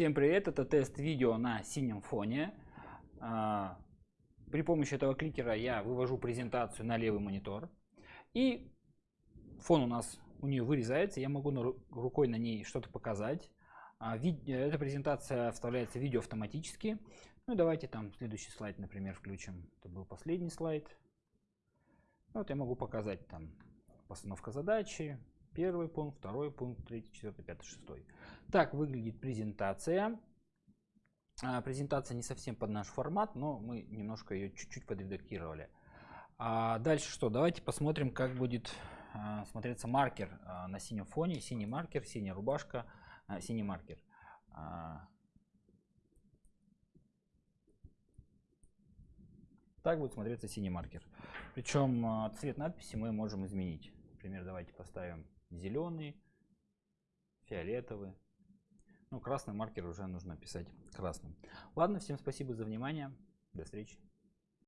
Всем привет, это тест видео на синем фоне. А, при помощи этого кликера я вывожу презентацию на левый монитор. И фон у нас у нее вырезается, я могу рукой на ней что-то показать. А, эта презентация вставляется в видео автоматически. Ну давайте там следующий слайд, например, включим. Это был последний слайд. Вот я могу показать там постановка задачи, Первый пункт, второй пункт, третий, четвертый, пятый, шестой. Так выглядит презентация. А, презентация не совсем под наш формат, но мы немножко ее чуть-чуть подредактировали. А дальше что? Давайте посмотрим, как будет а, смотреться маркер а, на синем фоне. Синий маркер, синяя рубашка, синий маркер. Так будет смотреться синий маркер. Причем цвет надписи мы можем изменить. Например, давайте поставим зеленый, фиолетовый. Ну, красный маркер уже нужно писать красным. Ладно, всем спасибо за внимание. До встречи.